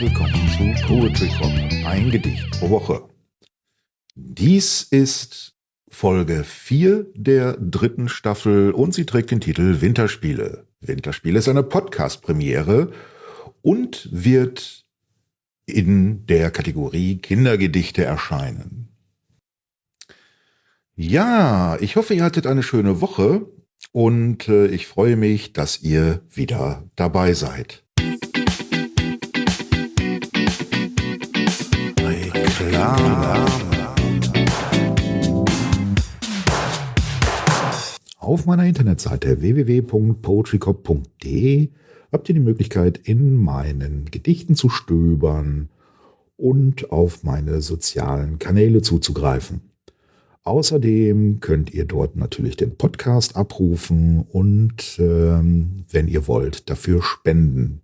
willkommen zu Poetry Cop, ein Gedicht pro Woche. Dies ist Folge 4 der dritten Staffel und sie trägt den Titel Winterspiele. Winterspiele ist eine Podcast-Premiere und wird in der Kategorie Kindergedichte erscheinen. Ja, ich hoffe, ihr hattet eine schöne Woche und äh, ich freue mich, dass ihr wieder dabei seid. Auf meiner Internetseite www.poetrycop.de habt ihr die Möglichkeit, in meinen Gedichten zu stöbern und auf meine sozialen Kanäle zuzugreifen. Außerdem könnt ihr dort natürlich den Podcast abrufen und ähm, wenn ihr wollt, dafür spenden.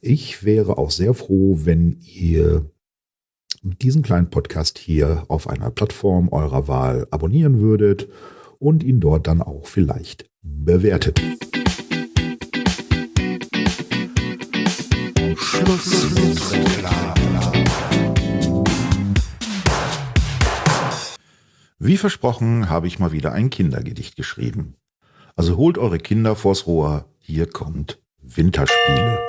Ich wäre auch sehr froh, wenn ihr diesen kleinen Podcast hier auf einer Plattform eurer Wahl abonnieren würdet und ihn dort dann auch vielleicht bewertet. Wie versprochen habe ich mal wieder ein Kindergedicht geschrieben. Also holt eure Kinder vors Rohr, hier kommt Winterspiele.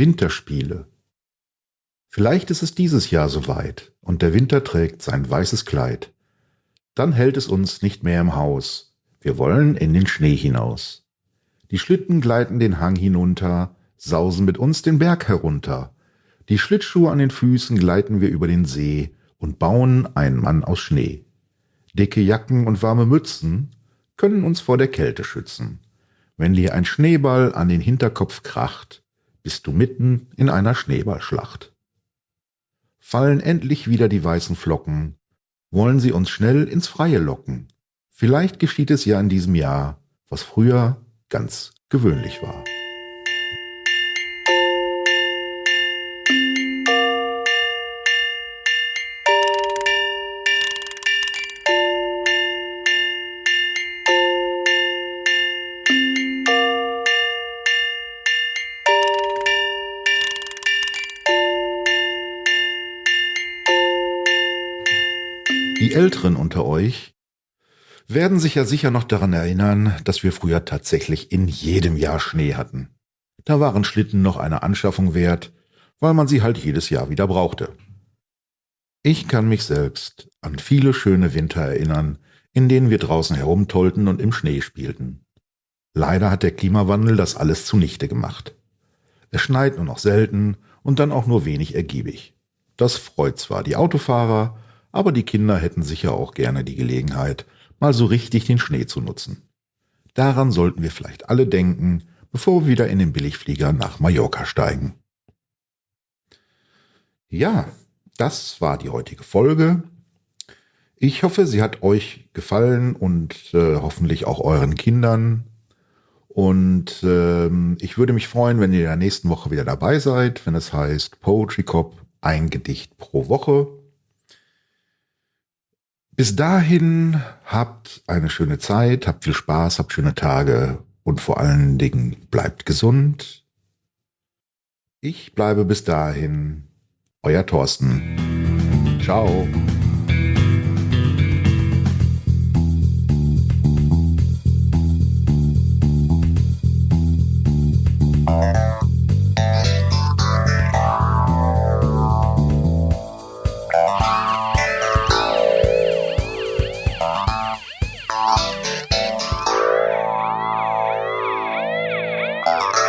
Winterspiele. Vielleicht ist es dieses Jahr soweit und der Winter trägt sein weißes Kleid. Dann hält es uns nicht mehr im Haus. Wir wollen in den Schnee hinaus. Die Schlitten gleiten den Hang hinunter, sausen mit uns den Berg herunter. Die Schlittschuhe an den Füßen gleiten wir über den See und bauen einen Mann aus Schnee. Dicke Jacken und warme Mützen können uns vor der Kälte schützen. Wenn dir ein Schneeball an den Hinterkopf kracht, bist du mitten in einer Schneeballschlacht. Fallen endlich wieder die weißen Flocken, wollen sie uns schnell ins Freie locken. Vielleicht geschieht es ja in diesem Jahr, was früher ganz gewöhnlich war. Die Älteren unter euch werden sich ja sicher noch daran erinnern, dass wir früher tatsächlich in jedem Jahr Schnee hatten. Da waren Schlitten noch eine Anschaffung wert, weil man sie halt jedes Jahr wieder brauchte. Ich kann mich selbst an viele schöne Winter erinnern, in denen wir draußen herumtollten und im Schnee spielten. Leider hat der Klimawandel das alles zunichte gemacht. Es schneit nur noch selten und dann auch nur wenig ergiebig. Das freut zwar die Autofahrer, aber die Kinder hätten sicher auch gerne die Gelegenheit, mal so richtig den Schnee zu nutzen. Daran sollten wir vielleicht alle denken, bevor wir wieder in den Billigflieger nach Mallorca steigen. Ja, das war die heutige Folge. Ich hoffe, sie hat euch gefallen und äh, hoffentlich auch euren Kindern. Und ähm, ich würde mich freuen, wenn ihr in der nächsten Woche wieder dabei seid, wenn es heißt Poetry Cop, ein Gedicht pro Woche. Bis dahin habt eine schöne Zeit, habt viel Spaß, habt schöne Tage und vor allen Dingen bleibt gesund. Ich bleibe bis dahin euer Thorsten. Ciao. Yeah.